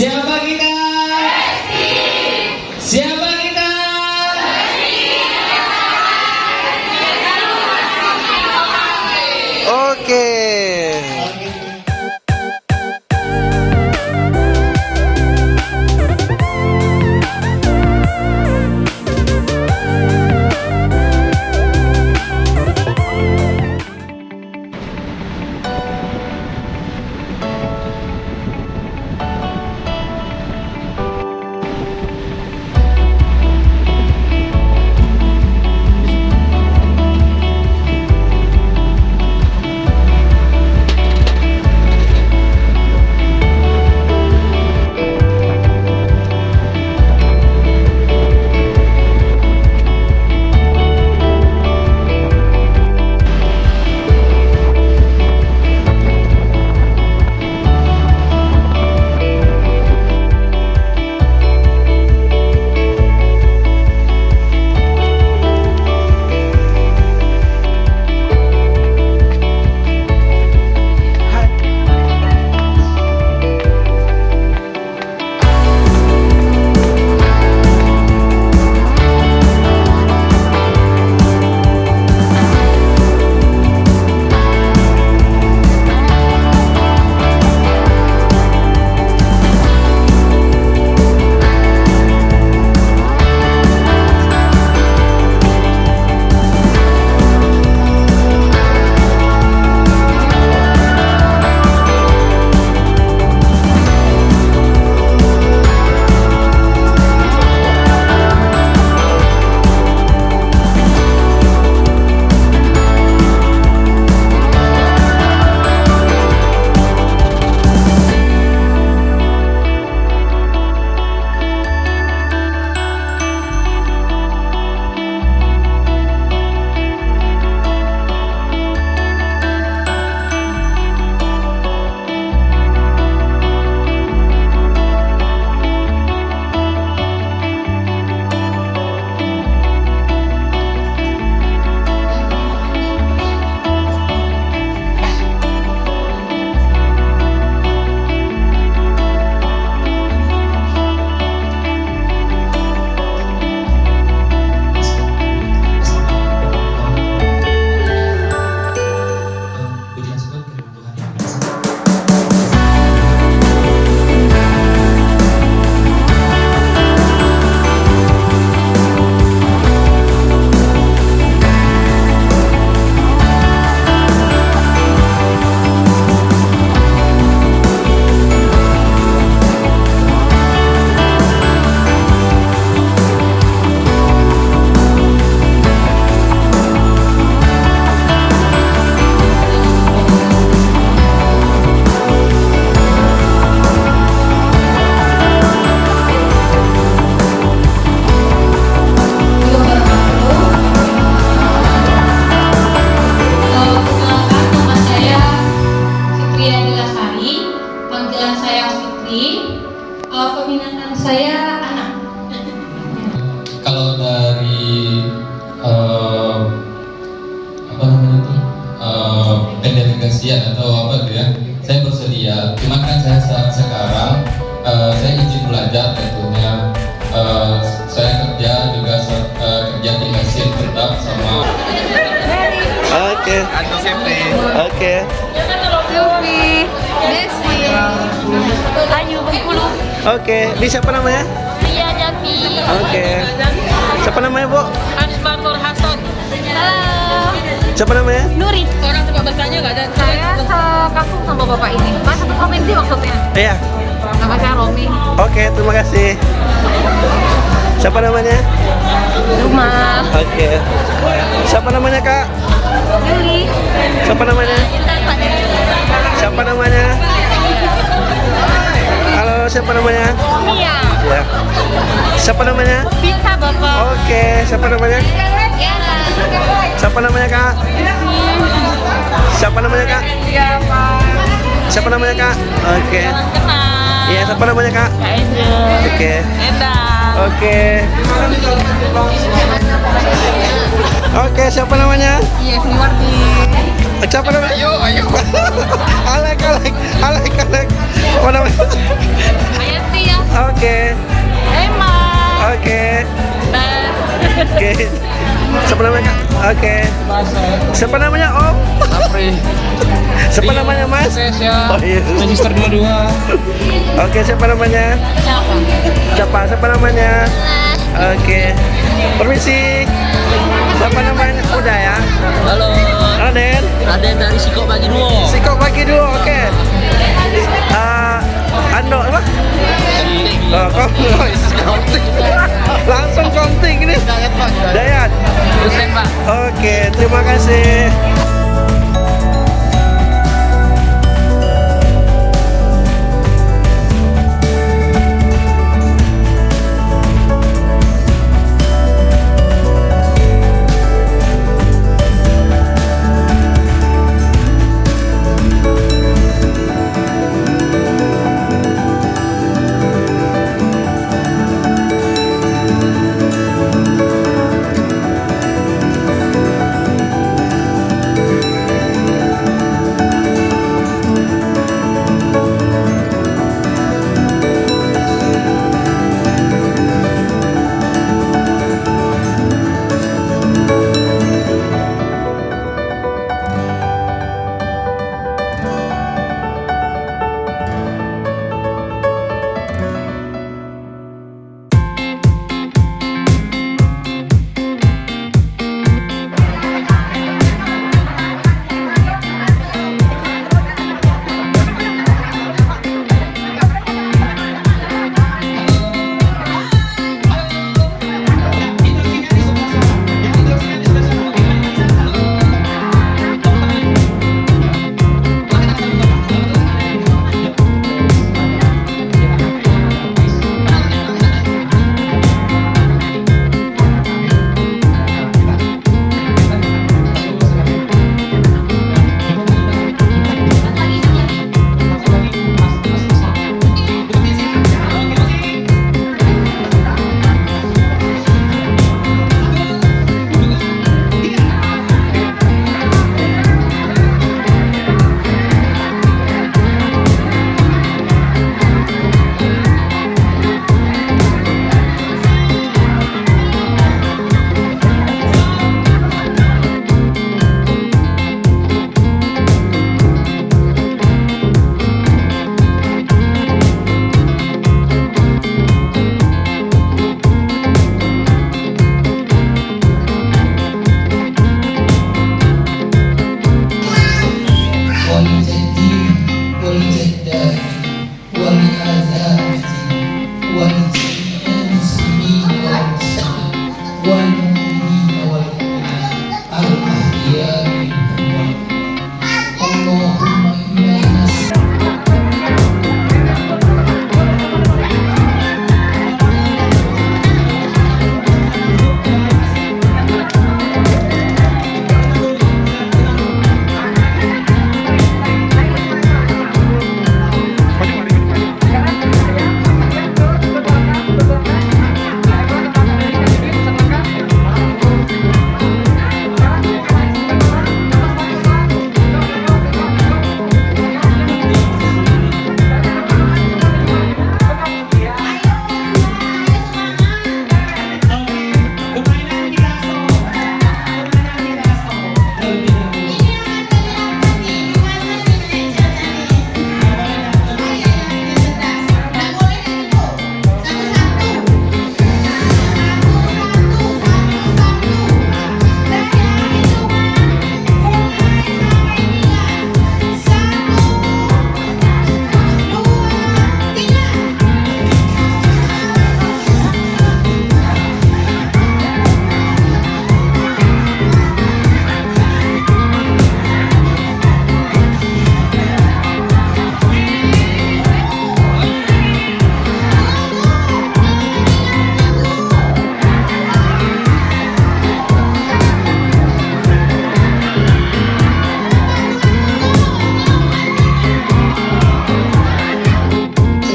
Siapa Adilasari, panggilan saya Fitri. Eh, Peminatan saya anak. Kalau dari eh, apa namanya itu eh, pendelegasian atau apa gitu ya, saya bersedia. Cuma kan saya saat sekarang eh, saya izin belajar tentunya. Eh, saya kerja juga eh, kerja di mesin tetap sama Oke. Oke. Silvi, Desi, Ayu Bengkulu, Oke. Di siapa namanya? Ria Jati. Oke. Siapa namanya, Bu? Asmar Nur Hasan. Halo. Siapa namanya? Nuri. Orang tempat bertanya nggak ada. Saya sekampung sama bapak ini. Mas satu provinsi maksudnya. Iya. Nama saya Romi. Oke, terima kasih. Siapa namanya? Rumah. Oke. Siapa namanya, Kak? Yuli. Siapa namanya? Siapa namanya? Halo, siapa namanya? Mia. Ya. Siapa namanya? Bisa bapak. Oke, siapa namanya? Ya. Siapa namanya, Kak? Siapa namanya, Kak? Pak. Siapa namanya, Kak? Oke. Iya, siapa namanya, Kak? Kak Angel. Oke. Oke. Oke, siapa namanya? Iya, Warti. Oh, siapa namanya? Ayo, ayo. Alek, Alek, Alek, Alek. Apa namanya? Ayati ya. Oke. Emma. Oke. Oke. Siapa namanya? Oke. Siapa namanya Om? Sapri. Siapa namanya Mas? Ya. Oh, iya. Register dua-dua. Oke, siapa namanya? Siapa? Siapa? Siapa namanya? Oke. Permisi. Siapa namanya? Udah ya. Halo. Raden. Raden dari Siko Bagi Duo. Sikok pagi dulu. Oke. Eh, Ando apa? Oh, kok konting. Langsung konting ini. Dayat. Pak. Oke, terima kasih.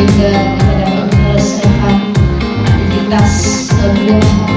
Sehingga kita dapat menyelesaikan aktivitas eh,